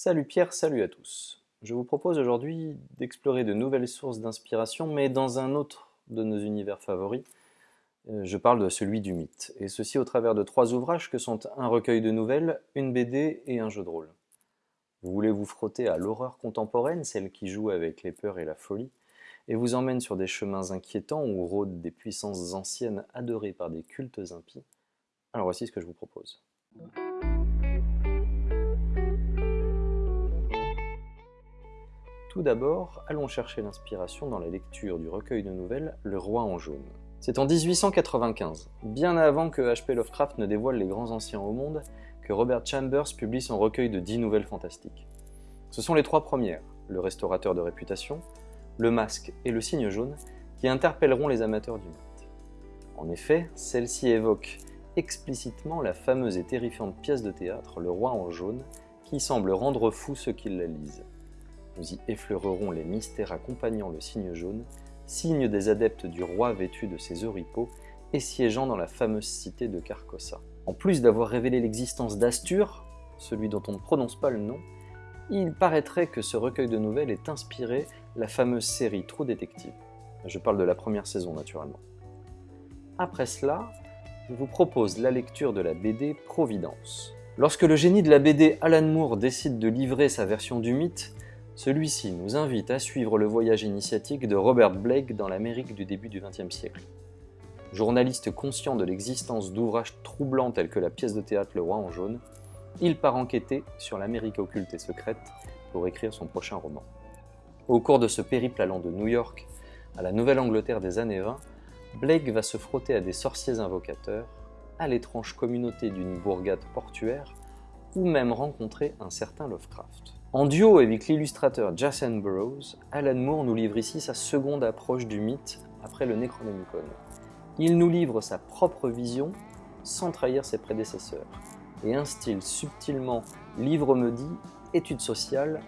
Salut Pierre, salut à tous. Je vous propose aujourd'hui d'explorer de nouvelles sources d'inspiration, mais dans un autre de nos univers favoris. Euh, je parle de celui du mythe, et ceci au travers de trois ouvrages que sont un recueil de nouvelles, une BD et un jeu de rôle. Vous voulez vous frotter à l'horreur contemporaine, celle qui joue avec les peurs et la folie, et vous emmène sur des chemins inquiétants où rôdent des puissances anciennes adorées par des cultes impies Alors voici ce que je vous propose. Tout d'abord, allons chercher l'inspiration dans la lecture du recueil de nouvelles Le Roi en jaune. C'est en 1895, bien avant que H.P. Lovecraft ne dévoile les grands anciens au monde, que Robert Chambers publie son recueil de 10 nouvelles fantastiques. Ce sont les trois premières, Le Restaurateur de réputation, Le Masque et Le Cygne jaune, qui interpelleront les amateurs du mythe. En effet, celle-ci évoque explicitement la fameuse et terrifiante pièce de théâtre Le Roi en jaune, qui semble rendre fou ceux qui la lisent. Nous y effleurerons les mystères accompagnant le cygne jaune, signe des adeptes du roi vêtu de ses oripeaux et siégeant dans la fameuse cité de Carcossa. En plus d'avoir révélé l'existence d'Astur, celui dont on ne prononce pas le nom, il paraîtrait que ce recueil de nouvelles est inspiré la fameuse série Trou Détective. Je parle de la première saison naturellement. Après cela, je vous propose la lecture de la BD Providence. Lorsque le génie de la BD Alan Moore décide de livrer sa version du mythe, celui-ci nous invite à suivre le voyage initiatique de Robert Blake dans l'Amérique du début du XXe siècle. Journaliste conscient de l'existence d'ouvrages troublants tels que la pièce de théâtre Le Roi en jaune, il part enquêter sur l'Amérique occulte et secrète pour écrire son prochain roman. Au cours de ce périple allant de New York à la Nouvelle-Angleterre des années 20, Blake va se frotter à des sorciers invocateurs, à l'étrange communauté d'une bourgade portuaire, ou même rencontrer un certain Lovecraft. En duo avec l'illustrateur Jason Burroughs, Alan Moore nous livre ici sa seconde approche du mythe après le Necronomicon. Il nous livre sa propre vision sans trahir ses prédécesseurs et instille subtilement livre maudit, études sociales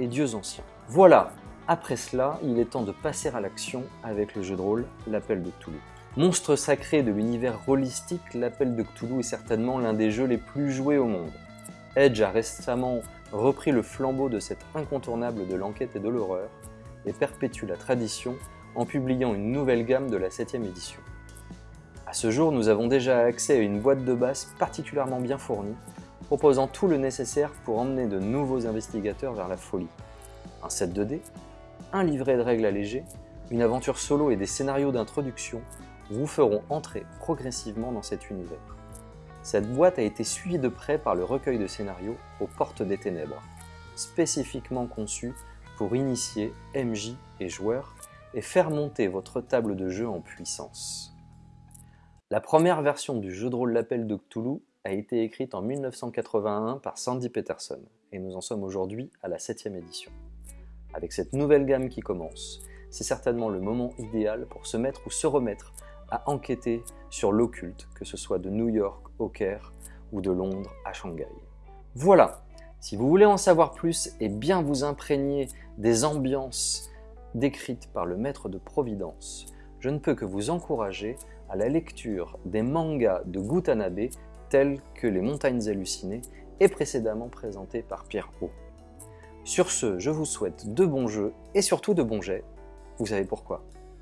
et dieux anciens. Voilà, après cela, il est temps de passer à l'action avec le jeu de rôle L'Appel de Cthulhu. Monstre sacré de l'univers holistique, L'Appel de Cthulhu est certainement l'un des jeux les plus joués au monde. Edge a récemment repris le flambeau de cet incontournable de l'enquête et de l'horreur et perpétue la tradition en publiant une nouvelle gamme de la 7ème édition. À ce jour, nous avons déjà accès à une boîte de base particulièrement bien fournie, proposant tout le nécessaire pour emmener de nouveaux investigateurs vers la folie. Un set de dés, un livret de règles allégées, une aventure solo et des scénarios d'introduction vous feront entrer progressivement dans cet univers. Cette boîte a été suivie de près par le recueil de scénarios aux portes des ténèbres, spécifiquement conçu pour initier MJ et joueurs et faire monter votre table de jeu en puissance. La première version du jeu de rôle L'Appel de Cthulhu a été écrite en 1981 par Sandy Peterson, et nous en sommes aujourd'hui à la 7 édition. Avec cette nouvelle gamme qui commence, c'est certainement le moment idéal pour se mettre ou se remettre à enquêter sur l'occulte, que ce soit de New York au Caire ou de Londres à Shanghai. Voilà, si vous voulez en savoir plus et bien vous imprégner des ambiances décrites par le maître de Providence, je ne peux que vous encourager à la lecture des mangas de Gutanabe tels que Les Montagnes Hallucinées et précédemment présentés par Pierre Haut. Sur ce, je vous souhaite de bons jeux et surtout de bons jets. Vous savez pourquoi